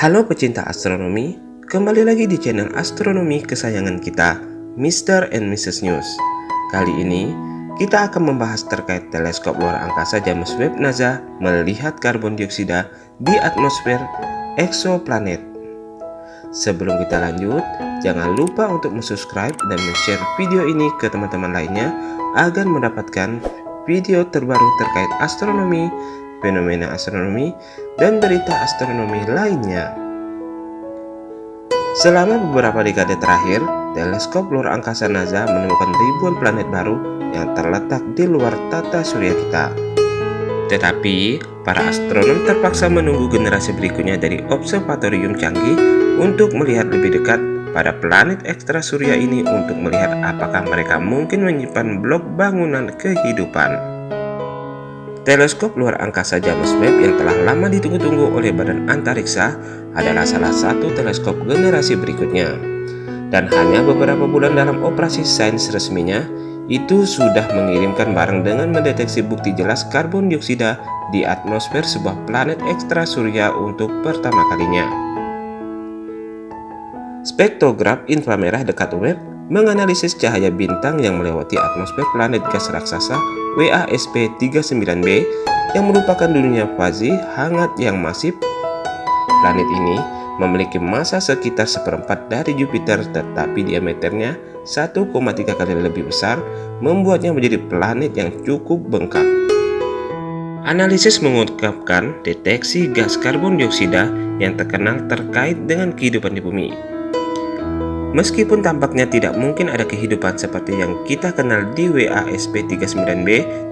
Halo pecinta astronomi, kembali lagi di channel astronomi kesayangan kita, Mr. and Mrs. News. Kali ini, kita akan membahas terkait teleskop luar angkasa James Webb NASA melihat karbon dioksida di atmosfer eksoplanet. Sebelum kita lanjut, jangan lupa untuk subscribe dan share video ini ke teman-teman lainnya agar mendapatkan video terbaru terkait astronomi, fenomena astronomi, dan berita astronomi lainnya. Selama beberapa dekade terakhir, teleskop luar angkasa NASA menemukan ribuan planet baru yang terletak di luar tata surya kita. Tetapi, para astronom terpaksa menunggu generasi berikutnya dari observatorium canggih untuk melihat lebih dekat pada planet ekstra surya ini untuk melihat apakah mereka mungkin menyimpan blok bangunan kehidupan. Teleskop luar angkasa James Webb yang telah lama ditunggu-tunggu oleh Badan Antariksa adalah salah satu teleskop generasi berikutnya. Dan hanya beberapa bulan dalam operasi sains resminya, itu sudah mengirimkan barang dengan mendeteksi bukti jelas karbon dioksida di atmosfer sebuah planet ekstra surya untuk pertama kalinya. Spektrograf inframerah dekat Webb menganalisis cahaya bintang yang melewati atmosfer planet gas raksasa WASP-39b yang merupakan dunia fazi hangat yang masif. Planet ini memiliki massa sekitar seperempat dari Jupiter tetapi diameternya 1,3 kali lebih besar membuatnya menjadi planet yang cukup bengkak. Analisis mengungkapkan deteksi gas karbon dioksida yang terkenal terkait dengan kehidupan di bumi. Meskipun tampaknya tidak mungkin ada kehidupan seperti yang kita kenal di WASP-39b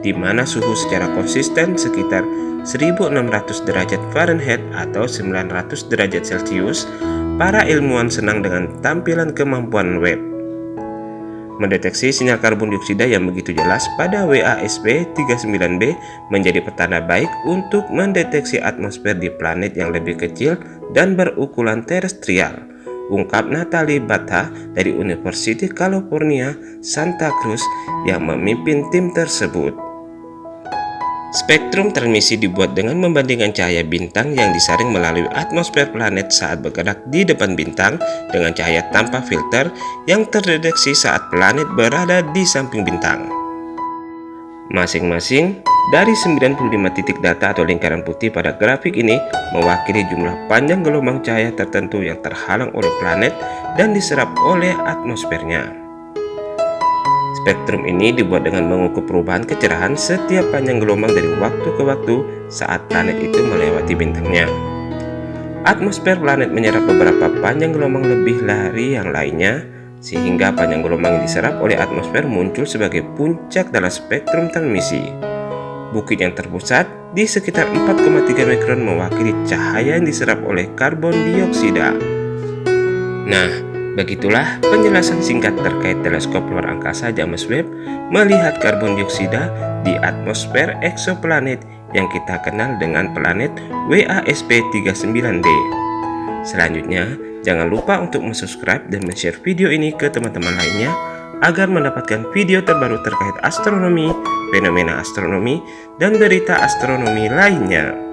di mana suhu secara konsisten sekitar 1600 derajat Fahrenheit atau 900 derajat Celcius, para ilmuwan senang dengan tampilan kemampuan Webb. Mendeteksi sinyal karbon dioksida yang begitu jelas pada WASP-39b menjadi pertanda baik untuk mendeteksi atmosfer di planet yang lebih kecil dan berukuran terestrial ungkap Natalie Bata dari University California, Santa Cruz yang memimpin tim tersebut. Spektrum transmisi dibuat dengan membandingkan cahaya bintang yang disaring melalui atmosfer planet saat bergerak di depan bintang dengan cahaya tanpa filter yang terdeteksi saat planet berada di samping bintang. Masing-masing dari 95 titik data atau lingkaran putih pada grafik ini mewakili jumlah panjang gelombang cahaya tertentu yang terhalang oleh planet dan diserap oleh atmosfernya. Spektrum ini dibuat dengan mengukur perubahan kecerahan setiap panjang gelombang dari waktu ke waktu saat planet itu melewati bintangnya. Atmosfer planet menyerap beberapa panjang gelombang lebih dari yang lainnya, sehingga panjang gelombang yang diserap oleh atmosfer muncul sebagai puncak dalam spektrum transmisi. Bukit yang terpusat di sekitar 4,3 mikron mewakili cahaya yang diserap oleh karbon dioksida. Nah, begitulah penjelasan singkat terkait teleskop luar angkasa James Webb melihat karbon dioksida di atmosfer eksoplanet yang kita kenal dengan planet WASP-39b. Selanjutnya, jangan lupa untuk subscribe dan share video ini ke teman-teman lainnya agar mendapatkan video terbaru terkait astronomi, fenomena astronomi, dan berita astronomi lainnya.